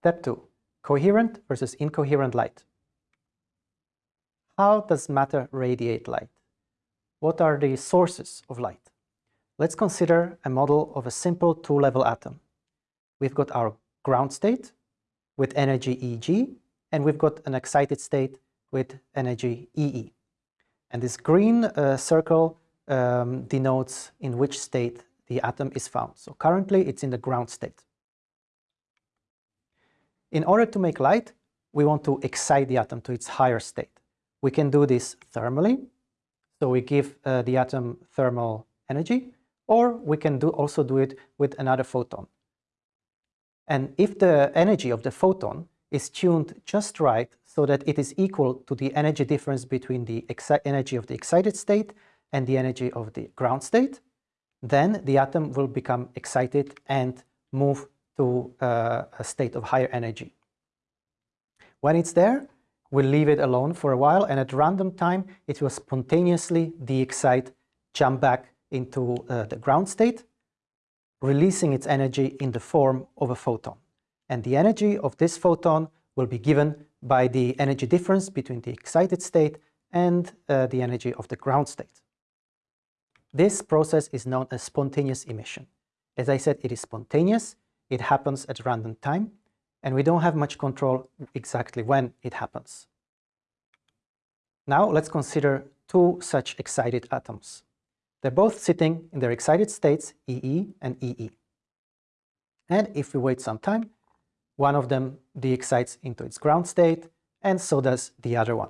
Step 2. Coherent versus incoherent light. How does matter radiate light? What are the sources of light? Let's consider a model of a simple two-level atom. We've got our ground state with energy Eg, and we've got an excited state with energy EE. And this green uh, circle um, denotes in which state the atom is found. So currently it's in the ground state. In order to make light, we want to excite the atom to its higher state. We can do this thermally, so we give uh, the atom thermal energy, or we can do also do it with another photon. And if the energy of the photon is tuned just right so that it is equal to the energy difference between the energy of the excited state and the energy of the ground state, then the atom will become excited and move to uh, a state of higher energy. When it's there, we'll leave it alone for a while and at random time it will spontaneously de-excite, jump back into uh, the ground state, releasing its energy in the form of a photon. And the energy of this photon will be given by the energy difference between the excited state and uh, the energy of the ground state. This process is known as spontaneous emission. As I said, it is spontaneous, it happens at random time, and we don't have much control exactly when it happens. Now let's consider two such excited atoms. They're both sitting in their excited states, EE and EE. And if we wait some time, one of them de-excites into its ground state, and so does the other one.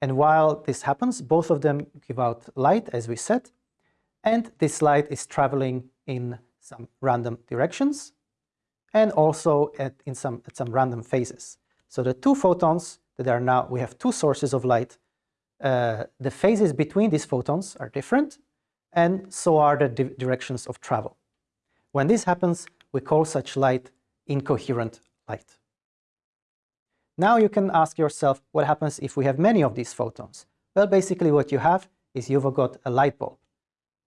And while this happens, both of them give out light, as we said, and this light is traveling in some random directions and also at, in some, at some random phases. So the two photons that are now, we have two sources of light, uh, the phases between these photons are different and so are the di directions of travel. When this happens, we call such light incoherent light. Now you can ask yourself what happens if we have many of these photons. Well, basically what you have is you've got a light bulb.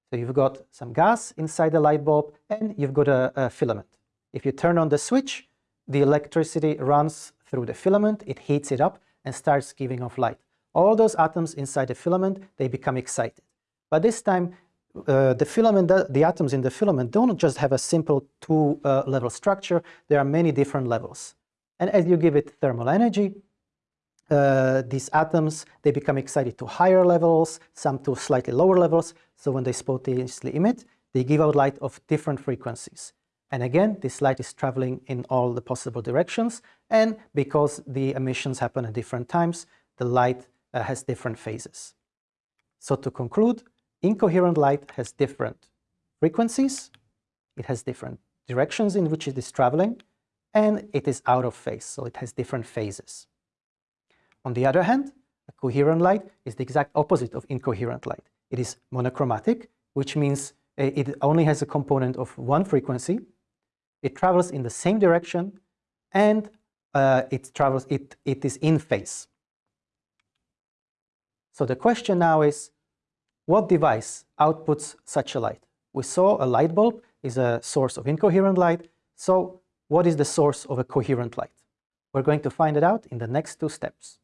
So you've got some gas inside the light bulb and you've got a, a filament. If you turn on the switch, the electricity runs through the filament, it heats it up and starts giving off light. All those atoms inside the filament, they become excited. But this time, uh, the filament, the, atoms in the filament don't just have a simple two-level uh, structure, there are many different levels. And as you give it thermal energy, uh, these atoms, they become excited to higher levels, some to slightly lower levels. So when they spontaneously emit, they give out light of different frequencies. And again, this light is traveling in all the possible directions. And because the emissions happen at different times, the light uh, has different phases. So to conclude, incoherent light has different frequencies, it has different directions in which it is traveling, and it is out of phase, so it has different phases. On the other hand, a coherent light is the exact opposite of incoherent light. It is monochromatic, which means uh, it only has a component of one frequency, it travels in the same direction, and uh, it travels, it, it is in phase. So the question now is, what device outputs such a light? We saw a light bulb is a source of incoherent light, so what is the source of a coherent light? We're going to find it out in the next two steps.